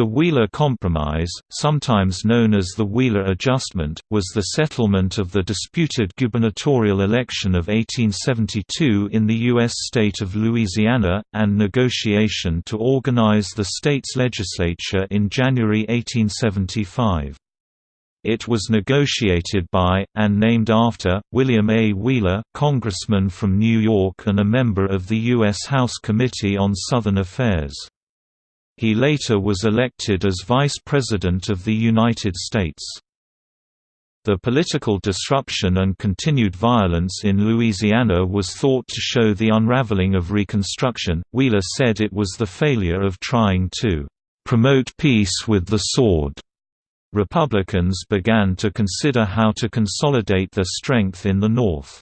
The Wheeler Compromise, sometimes known as the Wheeler Adjustment, was the settlement of the disputed gubernatorial election of 1872 in the U.S. state of Louisiana, and negotiation to organize the state's legislature in January 1875. It was negotiated by, and named after, William A. Wheeler, congressman from New York and a member of the U.S. House Committee on Southern Affairs. He later was elected as Vice President of the United States. The political disruption and continued violence in Louisiana was thought to show the unraveling of Reconstruction. Wheeler said it was the failure of trying to promote peace with the sword. Republicans began to consider how to consolidate their strength in the North.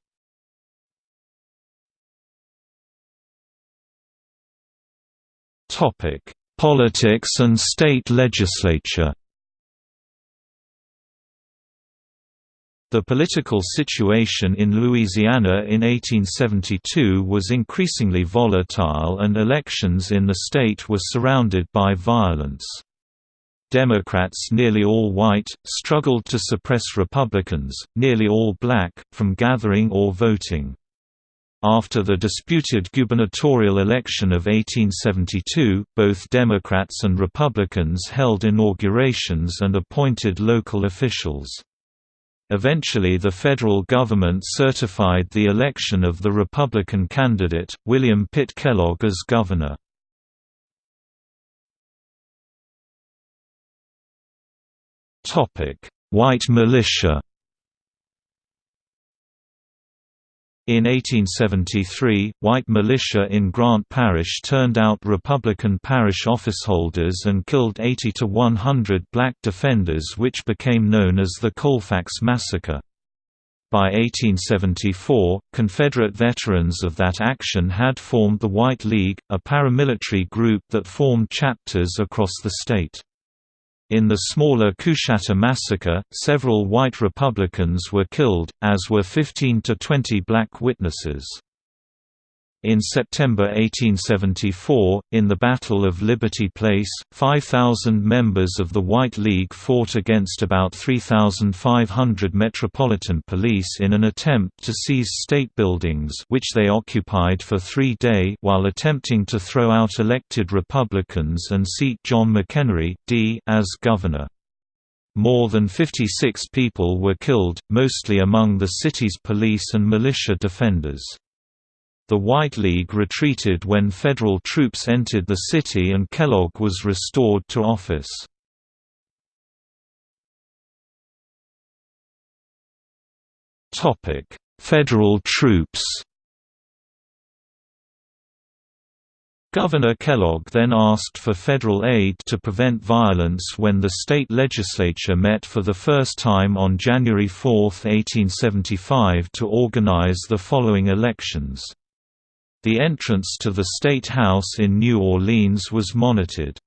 Topic: Politics and state legislature The political situation in Louisiana in 1872 was increasingly volatile and elections in the state were surrounded by violence. Democrats nearly all white, struggled to suppress Republicans, nearly all black, from gathering or voting. After the disputed gubernatorial election of 1872, both Democrats and Republicans held inaugurations and appointed local officials. Eventually the federal government certified the election of the Republican candidate, William Pitt Kellogg as governor. White militia In 1873, white militia in Grant Parish turned out Republican parish officeholders and killed 80 to 100 black defenders which became known as the Colfax Massacre. By 1874, Confederate veterans of that action had formed the White League, a paramilitary group that formed chapters across the state. In the smaller Coushatta massacre, several white Republicans were killed, as were 15 to 20 black witnesses. In September 1874, in the Battle of Liberty Place, 5,000 members of the White League fought against about 3,500 Metropolitan Police in an attempt to seize state buildings which they occupied for three days while attempting to throw out elected Republicans and seat John McEnery, D. as governor. More than 56 people were killed, mostly among the city's police and militia defenders. The White League retreated when federal troops entered the city and Kellogg was restored to office. Federal troops Governor Kellogg then asked for federal aid to prevent violence when the state legislature met for the first time on January 4, 1875 to organize the following elections. The entrance to the State House in New Orleans was monitored.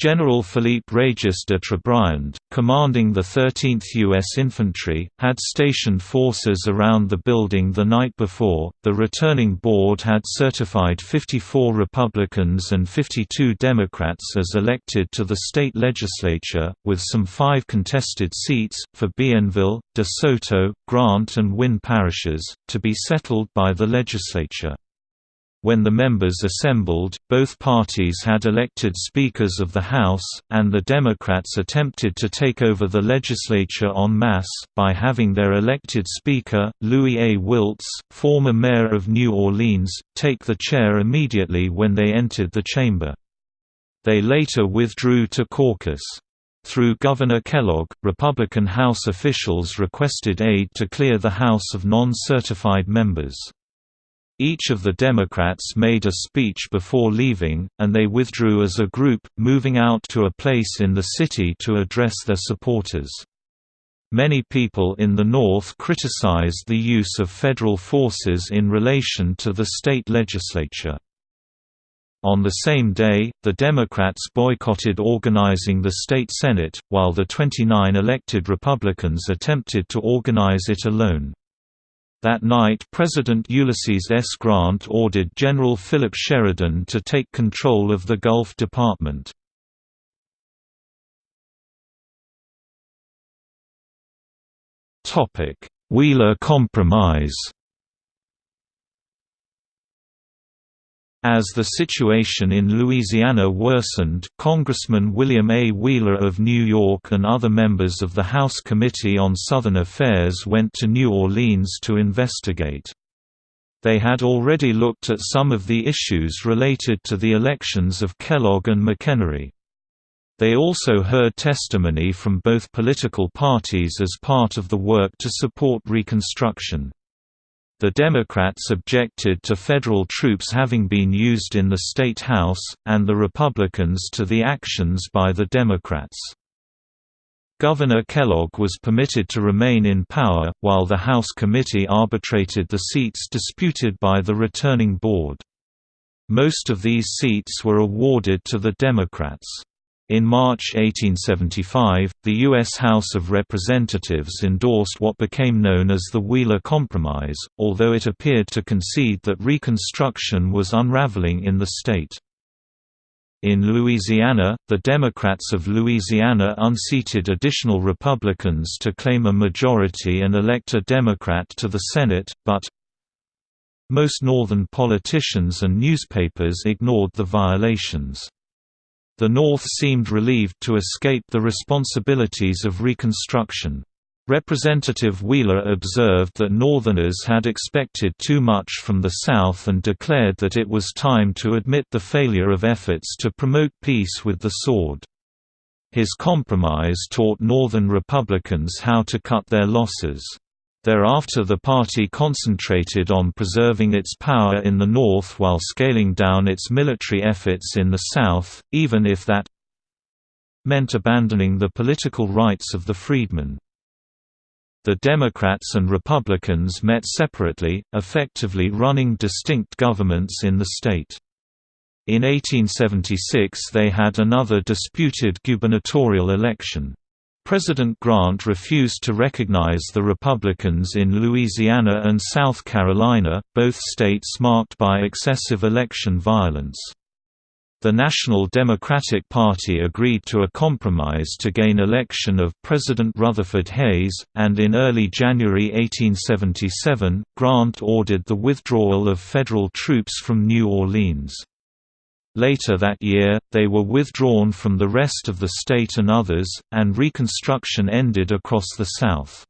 General Philippe Regis de Trobriand, commanding the 13th U.S. Infantry, had stationed forces around the building the night before. The returning board had certified 54 Republicans and 52 Democrats as elected to the state legislature, with some five contested seats, for Bienville, De Soto, Grant, and Winn parishes, to be settled by the legislature. When the members assembled, both parties had elected speakers of the House, and the Democrats attempted to take over the legislature en masse, by having their elected speaker, Louis A. Wiltz, former mayor of New Orleans, take the chair immediately when they entered the chamber. They later withdrew to caucus. Through Governor Kellogg, Republican House officials requested aid to clear the House of non-certified members. Each of the Democrats made a speech before leaving, and they withdrew as a group, moving out to a place in the city to address their supporters. Many people in the North criticized the use of federal forces in relation to the state legislature. On the same day, the Democrats boycotted organizing the state Senate, while the 29 elected Republicans attempted to organize it alone. That night President Ulysses S. Grant ordered General Philip Sheridan to take control of the Gulf Department. Wheeler Compromise As the situation in Louisiana worsened, Congressman William A. Wheeler of New York and other members of the House Committee on Southern Affairs went to New Orleans to investigate. They had already looked at some of the issues related to the elections of Kellogg and McEnery. They also heard testimony from both political parties as part of the work to support Reconstruction. The Democrats objected to federal troops having been used in the state house, and the Republicans to the actions by the Democrats. Governor Kellogg was permitted to remain in power, while the House committee arbitrated the seats disputed by the returning board. Most of these seats were awarded to the Democrats. In March 1875, the U.S. House of Representatives endorsed what became known as the Wheeler Compromise, although it appeared to concede that Reconstruction was unraveling in the state. In Louisiana, the Democrats of Louisiana unseated additional Republicans to claim a majority and elect a Democrat to the Senate, but most Northern politicians and newspapers ignored the violations. The North seemed relieved to escape the responsibilities of Reconstruction. Representative Wheeler observed that Northerners had expected too much from the South and declared that it was time to admit the failure of efforts to promote peace with the sword. His compromise taught Northern Republicans how to cut their losses. Thereafter the party concentrated on preserving its power in the North while scaling down its military efforts in the South, even if that meant abandoning the political rights of the freedmen. The Democrats and Republicans met separately, effectively running distinct governments in the state. In 1876 they had another disputed gubernatorial election. President Grant refused to recognize the Republicans in Louisiana and South Carolina, both states marked by excessive election violence. The National Democratic Party agreed to a compromise to gain election of President Rutherford Hayes, and in early January 1877, Grant ordered the withdrawal of federal troops from New Orleans. Later that year, they were withdrawn from the rest of the state and others, and Reconstruction ended across the South.